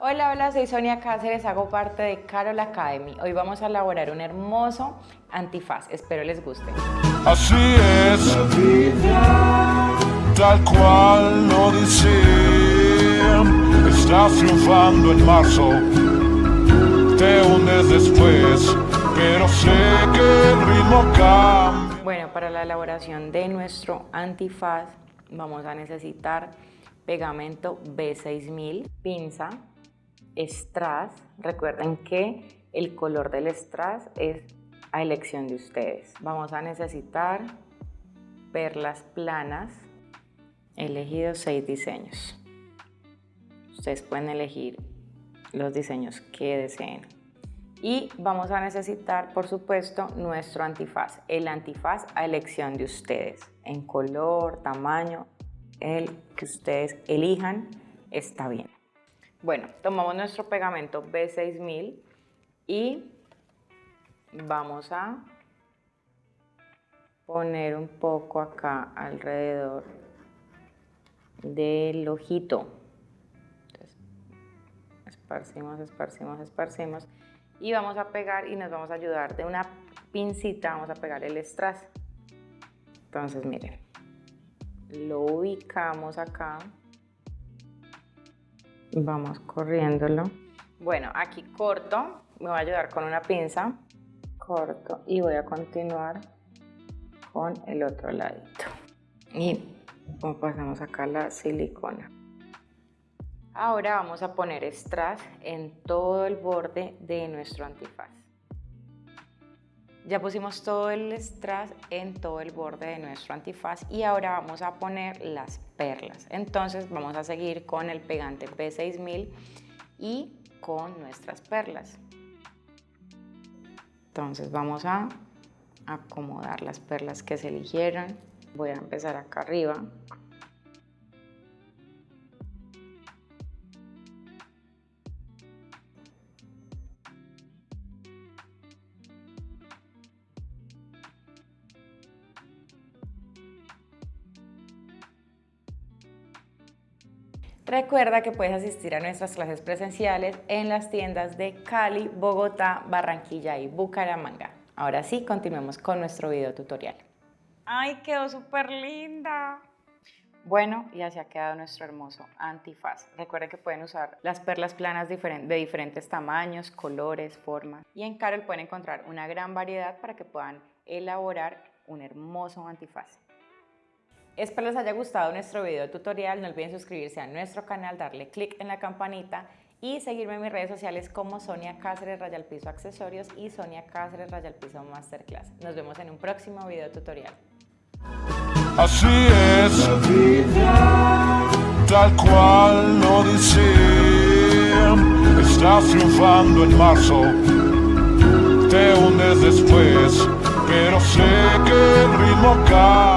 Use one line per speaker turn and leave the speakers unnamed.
Hola, hola, soy Sonia Cáceres, hago parte de Carol Academy. Hoy vamos a elaborar un hermoso antifaz, espero les guste.
Así es la vida, tal cual lo dicen. Estás triunfando en marzo, te hundes después, pero sé que el ritmo cambia.
Bueno, para la elaboración de nuestro antifaz vamos a necesitar pegamento B6000, pinza, strass. Recuerden que el color del strass es a elección de ustedes. Vamos a necesitar perlas planas. He elegido seis diseños. Ustedes pueden elegir los diseños que deseen. Y vamos a necesitar, por supuesto, nuestro antifaz. El antifaz a elección de ustedes, en color, tamaño, el que ustedes elijan está bien. Bueno, tomamos nuestro pegamento B6000 y vamos a poner un poco acá alrededor del ojito. Esparcimos, esparcimos, esparcimos y vamos a pegar y nos vamos a ayudar de una pincita, vamos a pegar el strass. Entonces, miren, lo ubicamos acá vamos corriéndolo. Bueno, aquí corto, me voy a ayudar con una pinza, corto y voy a continuar con el otro ladito. Y pasamos acá la silicona. Ahora vamos a poner strass en todo el borde de nuestro antifaz. Ya pusimos todo el strass en todo el borde de nuestro antifaz y ahora vamos a poner las perlas. Entonces vamos a seguir con el pegante P6000 y con nuestras perlas. Entonces vamos a acomodar las perlas que se eligieron. Voy a empezar acá arriba Recuerda que puedes asistir a nuestras clases presenciales en las tiendas de Cali, Bogotá, Barranquilla y Bucaramanga. Ahora sí, continuemos con nuestro video tutorial. ¡Ay, quedó súper linda! Bueno, y así ha quedado nuestro hermoso antifaz. Recuerden que pueden usar las perlas planas de diferentes tamaños, colores, formas. Y en Carol pueden encontrar una gran variedad para que puedan elaborar un hermoso antifaz. Espero les haya gustado nuestro video tutorial. No olviden suscribirse a nuestro canal, darle click en la campanita y seguirme en mis redes sociales como Sonia Cáceres Rayal Piso Accesorios y Sonia Cáceres Rayal Piso Masterclass. Nos vemos en un próximo video tutorial.
Así es la vida, tal cual lo. Estás triunfando en marzo, te hundes después, pero sé que el ritmo cae.